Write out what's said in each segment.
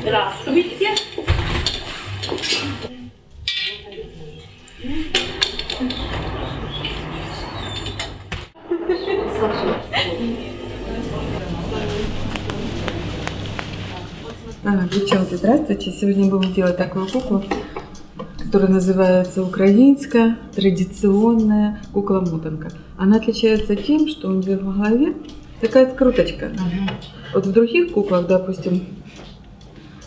Здравствуйте. А, девчонки, здравствуйте. Сегодня будем делать такую куклу, которая называется украинская традиционная кукла-мотанка. Она отличается тем, что у нее в голове такая скруточка. Вот в других куклах, допустим,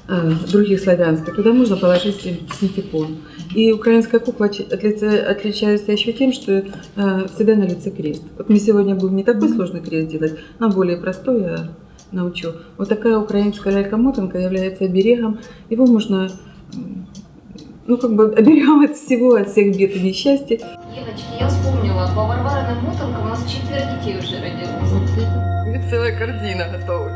других славянских, туда можно положить син- синтепон. И украинская кукла отличается еще тем, что э, всегда на лице крест. Вот мы сегодня будем не такой сложный крест делать, а более простой я научу. Вот такая украинская лялька-мотанка является оберегом. Его можно, ну, как бы оберегом от всего, от всех бед и несчастья. Девочки, я вспомнила, по Варвариным мотанкам у нас четверо детей уже родилось. Целая корзина готова.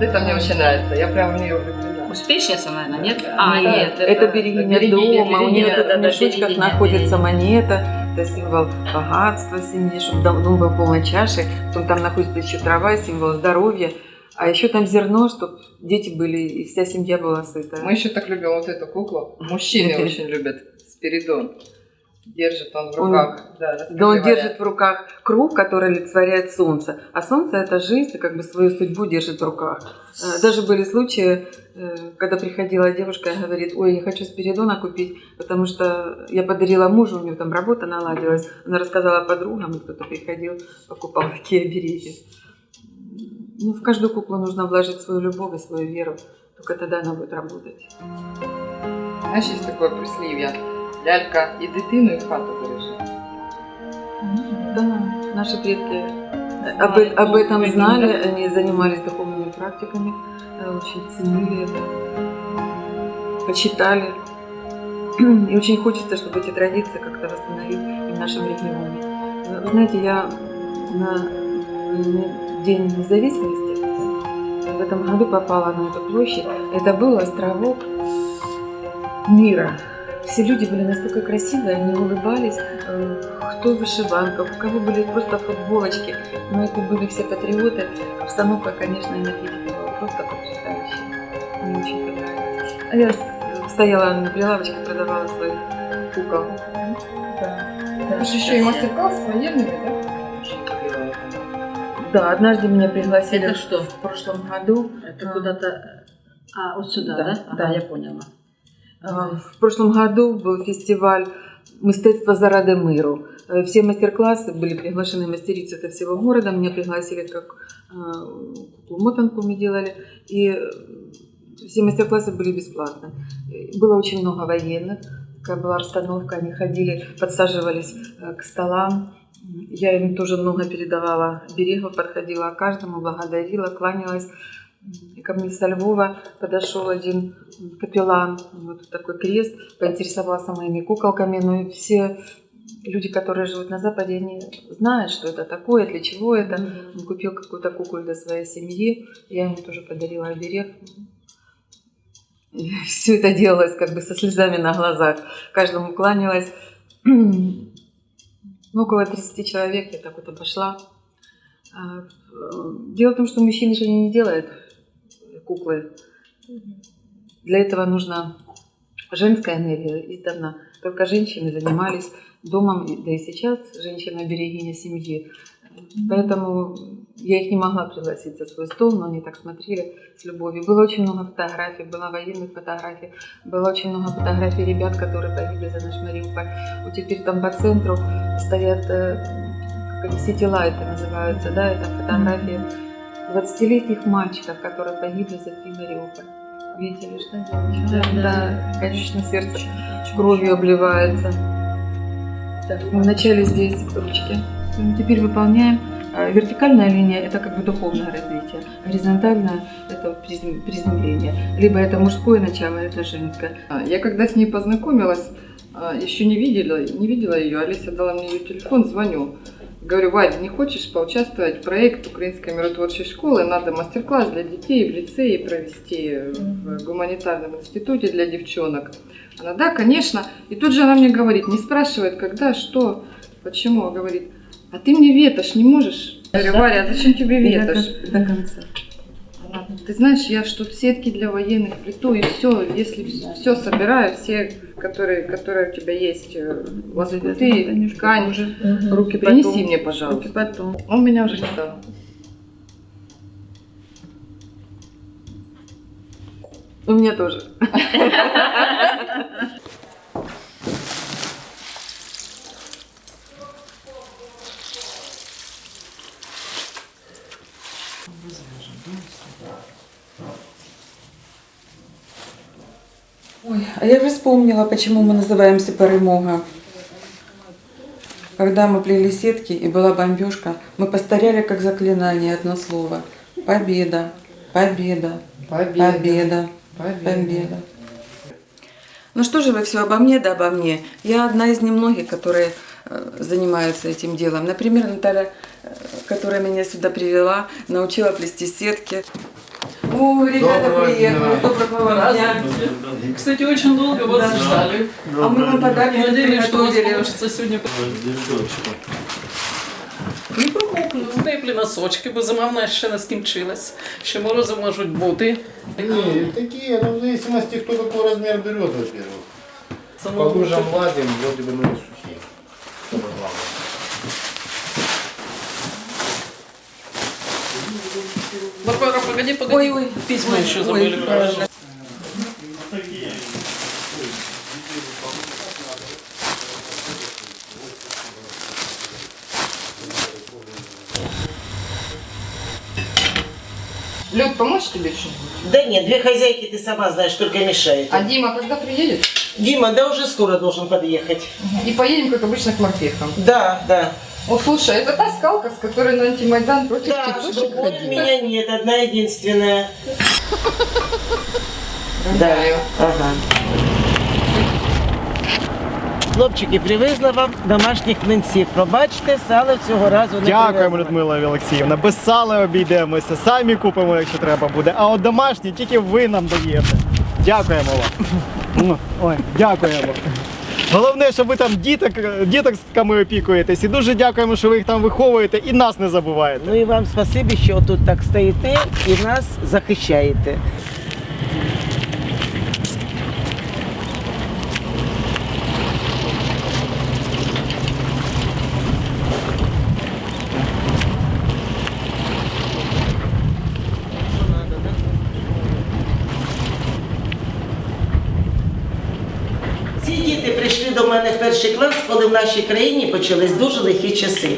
Это мне очень нравится, я прям в нее влюблена. Успешница, наверное, нет? Да, А, да. нет. это берегиня дома, у нее тут в мешочках берегиня, находится берегиня. монета, это символ богатства семьи, чтобы дом дом был полной чашей, потом там находится еще трава, символ здоровья, а еще там зерно, чтобы дети были, и вся семья была сыта. Мы еще так любим вот эту куклу. Мужчины очень любят Спиридон Держит он в Он- руках. Да, расскажи, Да он Валя. держит в руках круг, который олицетворяет солнце. А солнце – это жизнь, и как бы свою судьбу держит в руках. Э, Даже были случаи, э, когда приходила девушка и говорит, ой, я хочу Спиридона купить, потому что я подарила мужу, у него там работа наладилась. Она рассказала подругам, и кто-то приходил, покупал такие обереги. Ну, в каждую куклу нужно вложить свою любовь и свою веру. Только тогда она будет работать. Знаєш, є таке прислів'я. Лялька і дитину, і хату бережи. Да, наши предки об, э- об этом знали, они занимались духовными практиками, очень ценили это, почитали. И очень хочется, чтобы эти традиции как-то восстановить и в нашем регионе. Э, Вы знаете, я на День независимости в этом году попала на эту площадь. Это был островок мира. Все люди были настолько красивые, они улыбались, э, кто в вышиванках, у кого были просто футболочки, но это были все патриоты. Обстановка, конечно, энергетика была просто потрясающая. Мне очень понравилось. А я с- стояла на прилавочке, продавала своих кукол. Да. Це ж ще й мастер-клас з воєнними, так? Да, однажды меня пригласили Это что? в прошлом году. Это А. куда-то... А, вот сюда, Да, да? да. Ага, я поняла. А, В прошлом году был фестиваль «Мистецтво заради миру». Э, Все мастер-классы были приглашены мастерицы со всего города. Меня пригласили как куклу-мотанку мы делали. И э, все мастер-классы были бесплатно. Э, Было очень много военных. Такая была обстановка. Они ходили, подсаживались э, к столам. Я им тоже много передавала берегов, подходила к каждому, благодарила, кланялась. И ко мне со Львова подошел один капеллан, вот такой крест, поинтересовался моими куколками, но и все люди, которые живут на Западе, они знают, что это такое, для чего это. Он купил какую-то куклу для своей семьи, я ему тоже подарила оберег. Все это делалось как бы со слезами на глазах, каждому кланялась. Ну, около 30 человек я так вот обошла. А, э, Дело в том, что мужчины же не делают куклы. Для этого нужна женская энергия издавна. Только женщины занимались домом, да и сейчас женщина берегиня семьи. Поэтому я их не могла пригласить за свой стол, но они так смотрели с любовью. Было очень много фотографий, было военных фотографий, было очень много фотографий ребят, которые погибли за наш Мариуполь. Вот теперь там по центру стоят э, как они, сити-лайты называются, да, это фотографии 20-летних мальчиков, которые погибли за три Мариуполь. Видели, что? Да, да. да, конечно, сердце кровью обливается. Так, мы вначале здесь ручки. Ну, Теперь выполняем. А, Вертикальная линия – это как бы духовное развитие. Горизонтальная – это призем- приземление. Либо это мужское начало, это женское. А, Я когда с ней познакомилась, а, еще не видела, не видела ее, Алиса дала мне ее телефон, звоню. Говорю, Вадь, не хочешь поучаствовать в проект Украинской миротворчей школы? Надо мастер-класс для детей в лицее провести в гуманитарном институте для девчонок. Она, да, конечно. И тут же она мне говорит, не спрашивает, когда, что, почему, а говорит, а ты мне ветошь не можешь? Я говорю, Варя, а зачем тебе ветошь? до конца. Она Ты знаешь, я тут сетки для военных плиту и все, если все собираю, все, которые, которые у тебя есть, э, лоскуты, ткань, уже руки принеси мне, пожалуйста. потом. Он меня уже ждал. У меня тоже. Ой, а я уже вспомнила, почему мы называемся Перемога. Когда мы плели сетки и была бомбежка, мы повторяли как заклинание одно слово. Победа, победа, победа, победа. Ну что же вы все обо мне да обо мне? Я одна из немногих, которые э, занимаются этим делом. Например, Наталья, э, которая меня сюда привела, научила плести сетки. О, ребята Доброго приехали. дня. Доброго вам дня. Кстати, очень долго вас Да. ждали. А мы вам подарки Надеялись, что у нас приготовили. получится сьогодні. Не промокли, теплі носочки, бо зима в нас ще не скінчилась. Ще морози можуть бути. Не, такие, ну, в зависимости, кто какой размер берет, во-первых. По Самого лужам ладим, вроде бы, ну, и сухие. Варвара, погоди, погоди. Ой, ой. Письма еще забыли. ой. Люд, помочь тебе что-нибудь? Да нет, две хозяйки ты сама знаешь, только мешают. А Дима когда приедет? Дима, да уже скоро должен подъехать. И поедем, как обычно, к морпехам. Да, да. О, слушай, это та скалка, с которой на антимайдан против Да, тетушек другой у меня нет, одна единственная. Да, ага. Хлопчики, привезла вам домашніх млинців. Пробачте, сало цього разу не Дякуємо. Людмила Олексіївна. Без сала обійдемося, самі купимо, якщо треба буде. А от домашні тільки ви нам даєте. Дякуємо вам. Ой, дякуємо. Головне, що ви там діток, дітоками опікуєтесь. І дуже дякуємо, що ви їх там виховуєте і нас не забуваєте. Ну і вам спасибі, що тут так стоїте і нас захищаєте. Перший клас, коли в нашій країні почались дуже лихі часи.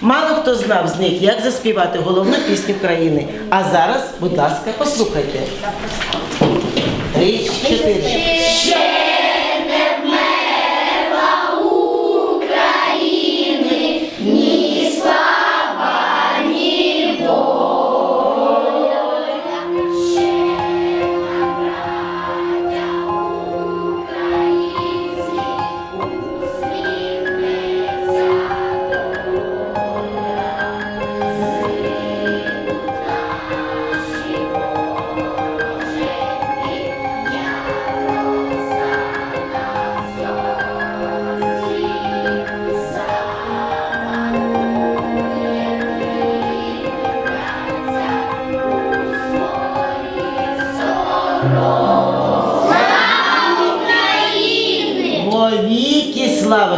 Мало хто знав з них, як заспівати головну пісню країни. А зараз, будь ласка, послухайте. Три, чотири.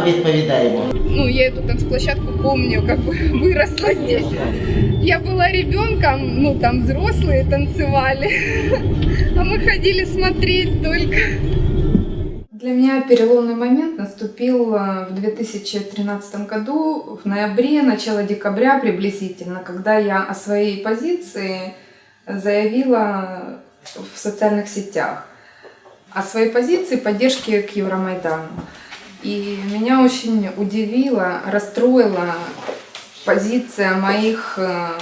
Вовіки слава відповідаємо. ну, я эту танцплощадку помню, как бы выросла здесь. Я была ребенком, ну, там взрослые танцевали, а мы ходили смотреть только. Для меня переломный момент наступил э, в 2013 году, в ноябре, начало декабря приблизительно, когда я о своей позиции заявила в социальных сетях. О своей позиции поддержки к Евромайдану. И меня очень удивила, расстроила позиция моих, э,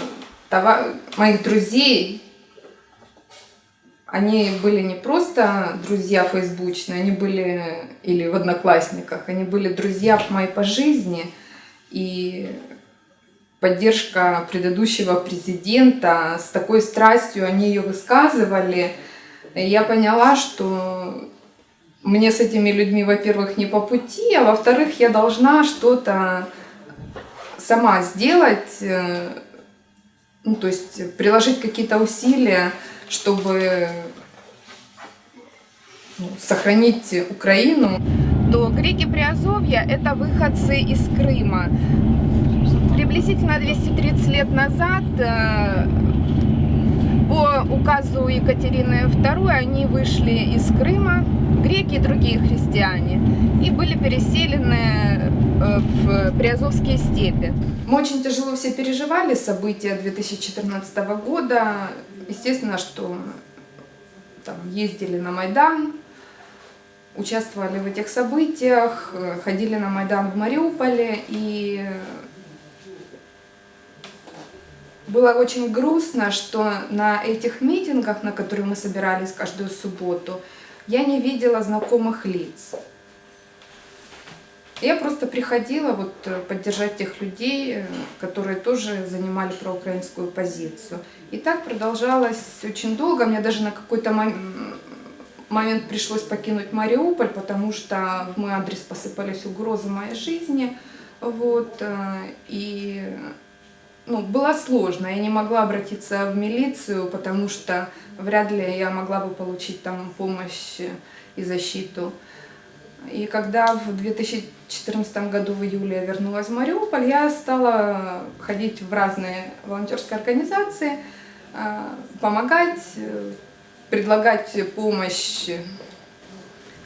това- моих друзей. Они были не просто друзья фейсбучные, они были или в одноклассниках, они были друзья мои по жизни. И поддержка предыдущего президента, с такой страстью они ее высказывали. И я поняла, что мне с этими людьми, во-первых, не по пути, а во-вторых, я должна что-то сама сделать, э, ну, то есть приложить какие-то усилия, чтобы ну, сохранить Украину, то греки Приазовья – это выходцы из Крыма. Приблизительно 230 лет назад э, по указу Екатерины II они вышли из Крыма, греки и другие христиане, и были переселены э, в Приазовские степи. Мы очень тяжело все переживали события 2014 года. Естественно, что там, ездили на Майдан, участвовали в этих событиях, э, ходили на Майдан в Мариуполе и было очень грустно, что на этих митингах, на которые мы собирались каждую субботу, я не видела знакомых лиц. Я просто приходила вот э, поддержать тех людей, э, которые тоже занимали проукраинскую позицию. И так продолжалось очень долго. Мне даже на какой-то момент пришлось покинуть Мариуполь, потому что в мой адрес посыпались угрозы моей жизни. Вот, э, и ну, было сложно. Я не могла обратиться в милицию, потому что вряд ли я могла бы получить там помощь и защиту. И когда в 2014 году в июле я вернулась в Мариуполь, я стала ходить в разные волонтерские организации, а, помогать, предлагать помощь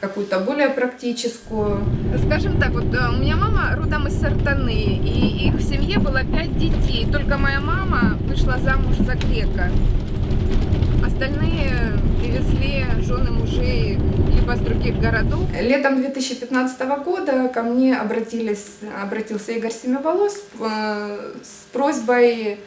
какую-то более практическую. Скажем так, вот э, у меня мама родом из Сартаны, и их в семье было пять детей. Только моя мама вышла замуж за грека. Остальные привезли жены мужей либо с других городов. Летом 2015 года ко мне обратились, обратился Игорь Семиволос э, с просьбой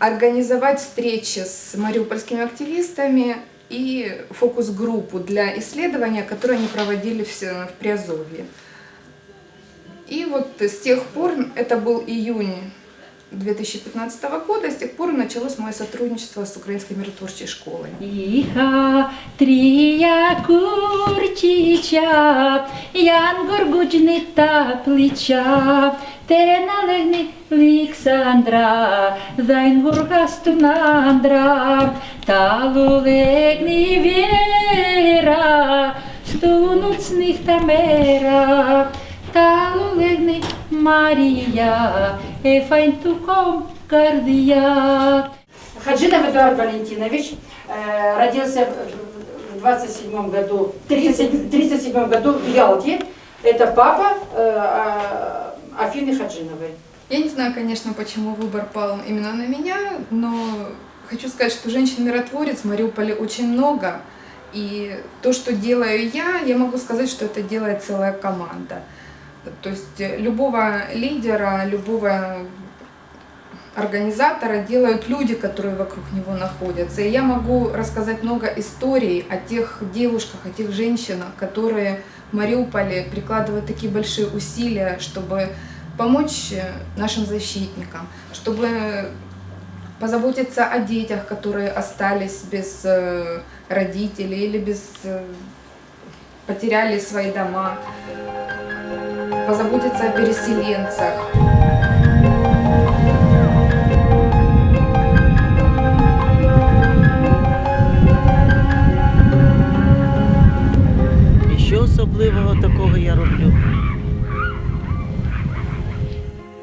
организовать встречи с мариупольскими активистами и фокус-группу для исследования, которые они проводили в Приазовье. И вот с тех пор, это был июнь 2015 года, с тех пор началось мое сотрудничество с Украинской миротворчей школой. Иха трия курчича, ян горгуджни та плеча, те налегни Лександра, дайн гургасту нандра, талу легни вера, стунуцних тамера, талу легни Мария, эфайн туком кардия. Хаджинов Эдуард Валентинович э, родился в 27 году, 30, 37 году в Ялте. Это папа э, Афины Хаджиновой. Я не знаю, конечно, почему выбор пал именно на меня, но хочу сказать, что женщин-миротворец в Мариуполе очень много. И то, что делаю я, я могу сказать, что это делает целая команда. То есть любого лидера, любого организатора делают люди, которые вокруг него находятся. И я могу рассказать много историй о тех девушках, о тех женщинах, которые в Мариуполе прикладывают такие большие усилия, чтобы помочь нашим защитникам, чтобы позаботиться о детях, которые остались без э, родителей или без э, потеряли свои дома, позаботиться о переселенцах. І що особливого такого я роблю?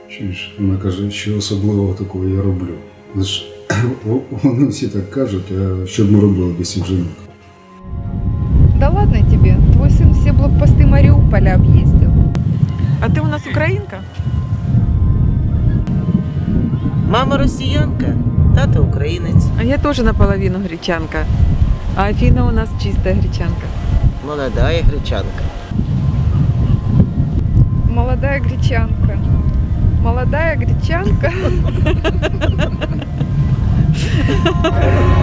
Чуєш, вона каже, що особливого такого я роблю. Лиш вони всі так кажуть, а що б ми робили без цих жінок? Да ладно тебе, твой сын все блокпосты Мариуполя объездил. А ты у нас украинка? Мама росіянка, тато українець, А я тоже наполовину гречанка. А Афина у нас чистая гречанка. молода гречанка. Молодая гречанка. Молодая гречанка.